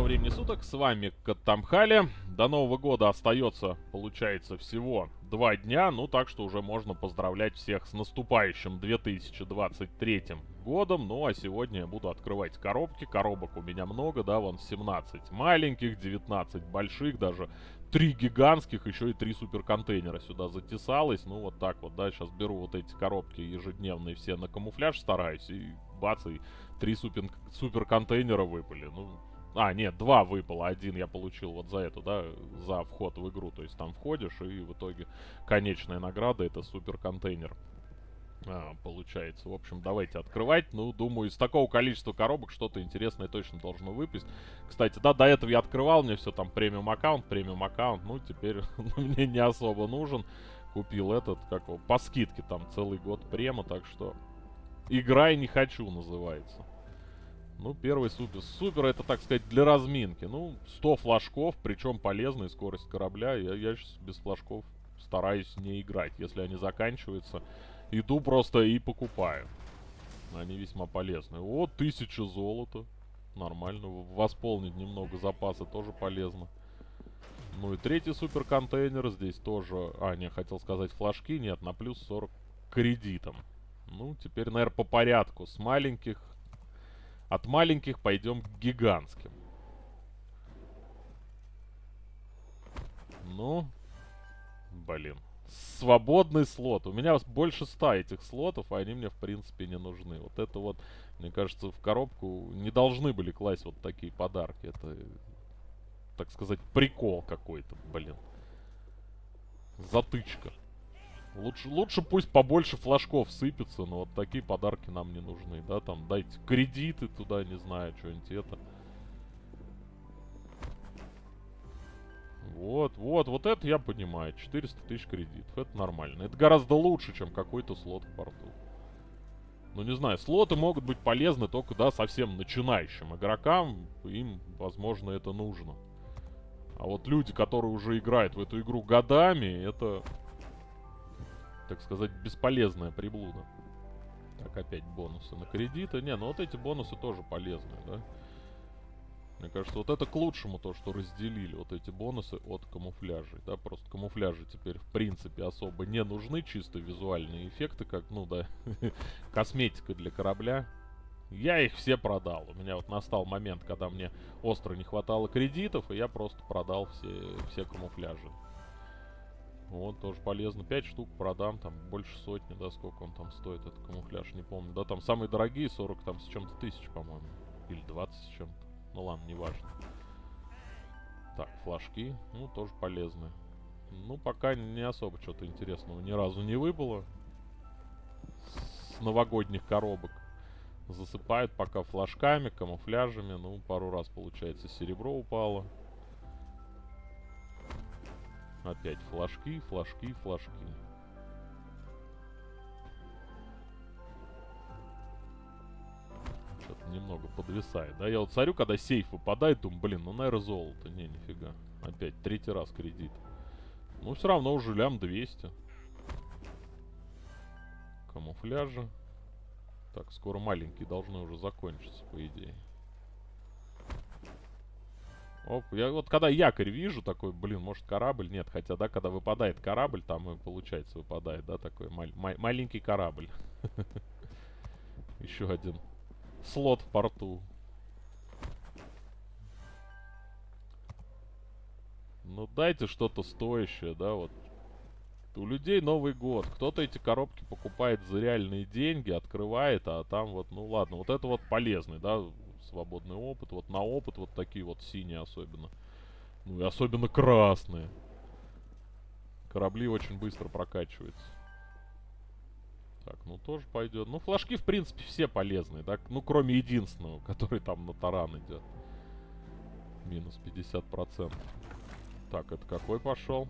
Доброго времени суток, с вами Каттамхали. До Нового года остается, получается, всего два дня, ну так что уже можно поздравлять всех с наступающим 2023 годом. Ну а сегодня я буду открывать коробки, коробок у меня много, да, вон 17 маленьких, 19 больших, даже три гигантских, еще и три суперконтейнера сюда затесалось. Ну вот так вот, да, сейчас беру вот эти коробки ежедневные все на камуфляж стараюсь и бац, и три супер, суперконтейнера выпали. Ну, а, нет, два выпало. Один я получил вот за эту, да, за вход в игру. То есть там входишь, и в итоге конечная награда это супер контейнер. А, получается. В общем, давайте открывать. Ну, думаю, из такого количества коробок что-то интересное точно должно выпасть. Кстати, да, до этого я открывал, мне все там премиум аккаунт, премиум аккаунт. Ну, теперь мне не особо нужен. Купил этот, как его, по скидке там целый год према, так что... Играй не хочу называется. Ну, первый супер. Супер это, так сказать, для разминки. Ну, 100 флажков, причем полезная скорость корабля. Я, я сейчас без флажков стараюсь не играть. Если они заканчиваются, иду просто и покупаю. Они весьма полезны. Вот, тысяча золота. Нормально. Восполнить немного запаса тоже полезно. Ну и третий супер контейнер. Здесь тоже... А, не, хотел сказать флажки. Нет, на плюс 40 кредитом. Ну, теперь, наверное, по порядку. С маленьких от маленьких пойдем к гигантским. Ну, блин. Свободный слот. У меня больше ста этих слотов, а они мне, в принципе, не нужны. Вот это вот, мне кажется, в коробку не должны были класть вот такие подарки. Это, так сказать, прикол какой-то, блин. Затычка. Лучше, лучше пусть побольше флажков сыпется, но вот такие подарки нам не нужны, да, там дайте кредиты туда, не знаю, что-нибудь это. Вот, вот, вот это я понимаю, 400 тысяч кредитов, это нормально. Это гораздо лучше, чем какой-то слот в порту. Ну, не знаю, слоты могут быть полезны только, да, совсем начинающим игрокам, им, возможно, это нужно. А вот люди, которые уже играют в эту игру годами, это так сказать, бесполезная приблуда. Так, опять бонусы на кредиты. Не, ну вот эти бонусы тоже полезные, да? Мне кажется, вот это к лучшему то, что разделили вот эти бонусы от камуфляжей, да? Просто камуфляжи теперь, в принципе, особо не нужны. Чисто визуальные эффекты, как, ну да, косметика для корабля. Я их все продал. У меня вот настал момент, когда мне остро не хватало кредитов, и я просто продал все, все камуфляжи. Вот, тоже полезно. 5 штук продам, там больше сотни, да, сколько он там стоит, этот камуфляж, не помню. Да, там самые дорогие 40 там с чем-то тысяч, по-моему. Или 20 с чем-то. Ну ладно, неважно. Так, флажки, ну, тоже полезные. Ну, пока не особо что-то интересного ни разу не выбыло. С новогодних коробок. Засыпают пока флажками, камуфляжами. Ну, пару раз, получается, серебро упало. Опять флажки, флажки, флажки. Что-то немного подвисает. Да, я вот смотрю, когда сейф выпадает, думаю, блин, ну, наверное, золото. Не, нифига. Опять третий раз кредит. Ну, все равно уже лям 200. Камуфляжа. Так, скоро маленькие должны уже закончиться, по идее. Оп, я вот когда якорь вижу, такой, блин, может корабль? Нет, хотя, да, когда выпадает корабль, там и получается выпадает, да, такой ма ма маленький корабль. Еще один слот в порту. Ну дайте что-то стоящее, да, вот. У людей Новый год. Кто-то эти коробки покупает за реальные деньги, открывает, а там вот, ну ладно, вот это вот полезный, да, свободный опыт. Вот на опыт вот такие вот синие особенно. Ну и особенно красные. Корабли очень быстро прокачиваются. Так, ну тоже пойдет. Ну, флажки, в принципе, все полезные, да? Ну, кроме единственного, который там на таран идет. Минус 50%. Так, это какой пошел?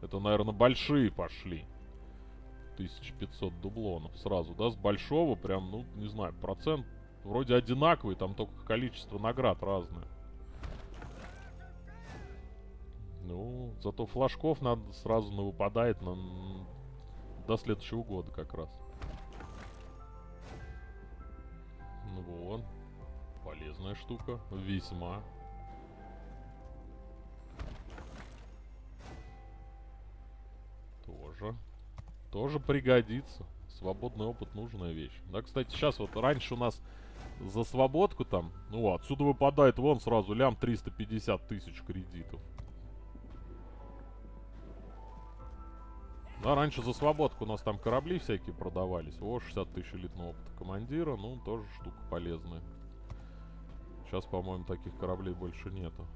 Это, наверное, большие пошли. 1500 дублонов сразу, да? С большого прям, ну, не знаю, процент вроде одинаковый, там только количество наград разное. Ну, зато флажков надо сразу на выпадает на, до следующего года как раз. Ну вот. Полезная штука. Весьма. Тоже. Тоже пригодится. Свободный опыт нужная вещь. Да, кстати, сейчас вот раньше у нас за свободку там, ну отсюда выпадает вон сразу лям 350 тысяч кредитов. Да, раньше за свободку у нас там корабли всякие продавались. О, 60 тысяч элитного опыта командира. Ну, тоже штука полезная. Сейчас, по-моему, таких кораблей больше нету.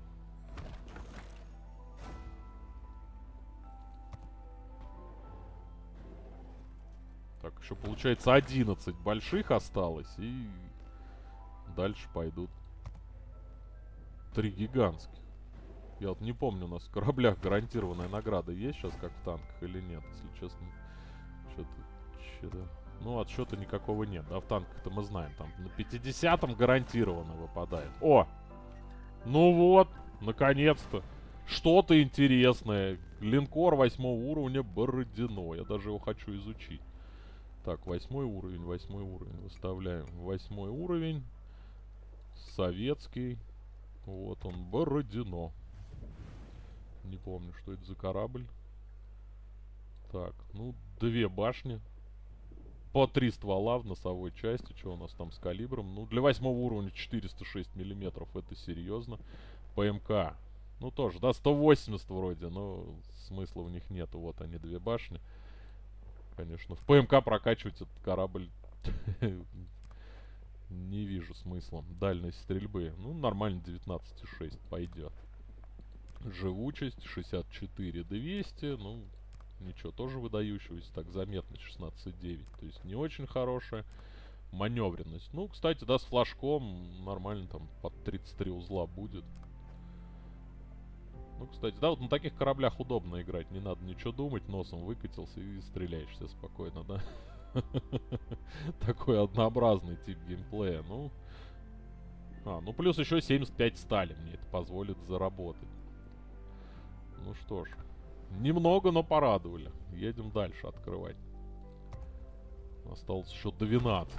Так, еще получается 11 больших осталось. И дальше пойдут три гигантских. Я вот не помню, у нас в кораблях гарантированная награда есть сейчас, как в танках, или нет, если честно. Что-то... Что-то... Ну, отсчета никакого нет, да, в танках-то мы знаем, там на 50-м гарантированно выпадает. О! Ну вот, наконец-то. Что-то интересное. Линкор восьмого уровня Бородино. Я даже его хочу изучить. Так, восьмой уровень, восьмой уровень. Выставляем восьмой уровень. Советский. Вот он, Бородино. Не помню, что это за корабль. Так, ну, две башни. По три ствола в носовой части. Что у нас там с калибром? Ну, для восьмого уровня 406 миллиметров. Это серьезно. ПМК. Ну, тоже, да, 180 вроде, но смысла в них нету. Вот они, две башни. Конечно, в ПМК прокачивать этот корабль не вижу смысла. Дальность стрельбы. Ну, нормально 19,6 пойдет. Живучесть 64 200. Ну, ничего, тоже выдающегося. Так, заметно 16,9. То есть не очень хорошая. Маневренность. Ну, кстати, да, с флажком нормально там под 33 узла будет. Ну, кстати, да, вот на таких кораблях удобно играть. Не надо ничего думать, носом выкатился и стреляешь все спокойно, да? Такой однообразный тип геймплея. Ну, а, ну плюс еще 75 стали мне это позволит заработать. Ну что ж. Немного, но порадовали. Едем дальше открывать. Осталось еще 12.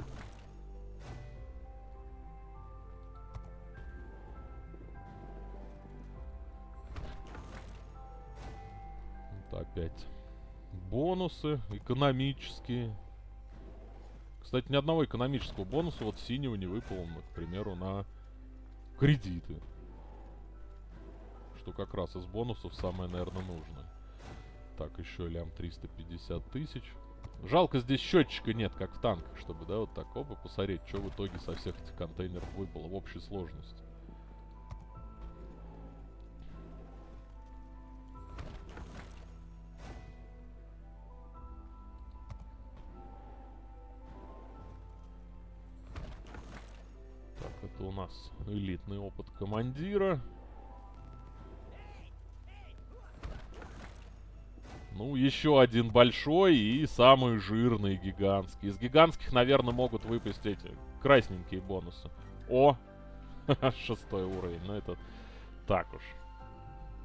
Вот опять. Бонусы экономические. Кстати, ни одного экономического бонуса вот синего не выпало, к примеру, на кредиты что как раз из бонусов самое, наверное, нужное. Так, еще лям 350 тысяч. Жалко, здесь счетчика нет, как в танках, чтобы, да, вот так, оба, посмотреть, что в итоге со всех этих контейнеров выпало в общей сложности. Нас элитный опыт командира. Ну, еще один большой и самый жирный гигантский. Из гигантских, наверное, могут выпасть эти красненькие бонусы. О! Шестой уровень. Ну, это так уж.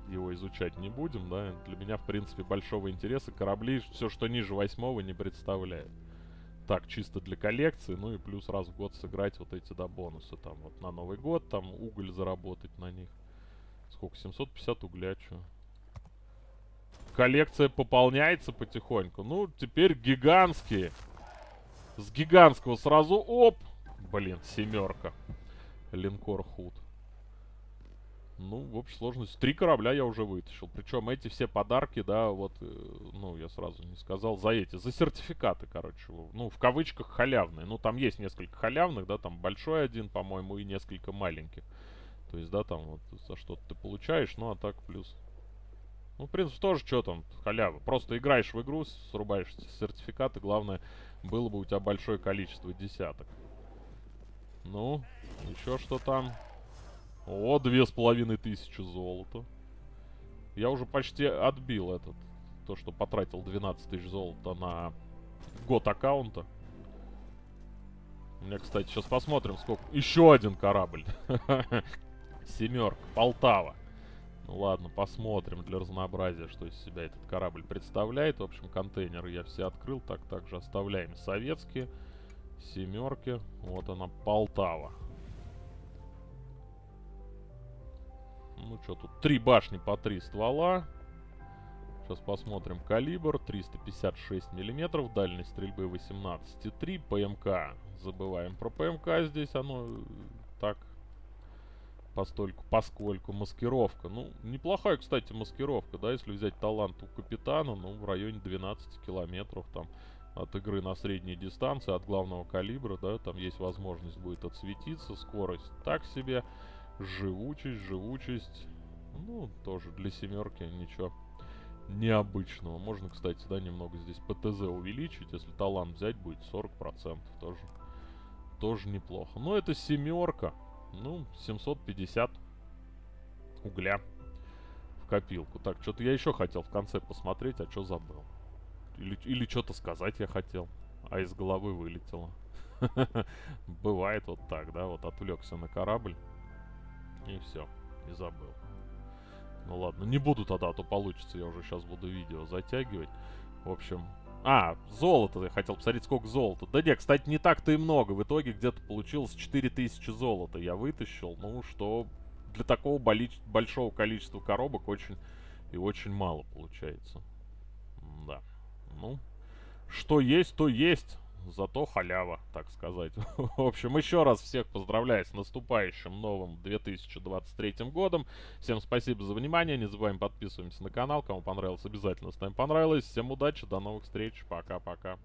Его изучать не будем, да. Для меня, в принципе, большого интереса корабли, все, что ниже восьмого, не представляет. Так, чисто для коллекции. Ну и плюс раз в год сыграть вот эти, да, бонусы. Там вот на Новый год, там уголь заработать на них. Сколько? 750 угля, что? коллекция пополняется потихоньку. Ну, теперь гигантские. С гигантского сразу оп. Блин, семерка. Линкор Худ. Ну, в общей сложности. Три корабля я уже вытащил. Причем эти все подарки, да, вот, э, ну, я сразу не сказал, за эти, за сертификаты, короче. Ну, в кавычках халявные. Ну, там есть несколько халявных, да, там большой один, по-моему, и несколько маленьких. То есть, да, там вот за что-то ты получаешь, ну, а так плюс ну, в принципе, тоже что там, халява. Просто играешь в игру, срубаешь сертификаты. Главное, было бы у тебя большое количество десяток. Ну, еще что там? О, две с половиной тысячи золота. Я уже почти отбил этот. То, что потратил 12 тысяч золота на год аккаунта. У меня, кстати, сейчас посмотрим, сколько... Еще один корабль. Семерка. Полтава. Ну ладно, посмотрим для разнообразия, что из себя этот корабль представляет. В общем, контейнеры я все открыл. Так, также оставляем советские. Семерки. Вот она, Полтава. Ну что тут? Три башни по три ствола. Сейчас посмотрим. Калибр 356 миллиметров, дальность стрельбы 18,3. ПМК. Забываем про ПМК здесь. Оно э, так постольку, поскольку маскировка. Ну, неплохая, кстати, маскировка, да, если взять талант у капитана, ну, в районе 12 километров там от игры на средней дистанции, от главного калибра, да, там есть возможность будет отсветиться, скорость так себе, живучесть, живучесть, ну, тоже для семерки ничего необычного. Можно, кстати, да, немного здесь ПТЗ увеличить, если талант взять будет 40%, тоже, тоже неплохо. Но это семерка, ну, 750 угля в копилку. Так, что-то я еще хотел в конце посмотреть, а что забыл. Или, или что-то сказать я хотел, а из головы вылетело. Бывает вот так, да, вот отвлекся на корабль. И все, и забыл. Ну ладно, не буду тогда, а то получится, я уже сейчас буду видео затягивать. В общем, а, золото я хотел посмотреть, сколько золота. Да нет, кстати, не так-то и много. В итоге где-то получилось 4000 золота я вытащил. Ну, что для такого большого количества коробок очень и очень мало получается. Да. Ну, что есть, то есть. Зато халява, так сказать. В общем, еще раз всех поздравляю с наступающим новым 2023 годом. Всем спасибо за внимание. Не забываем подписываемся на канал. Кому понравилось, обязательно ставим понравилось. Всем удачи, до новых встреч. Пока-пока.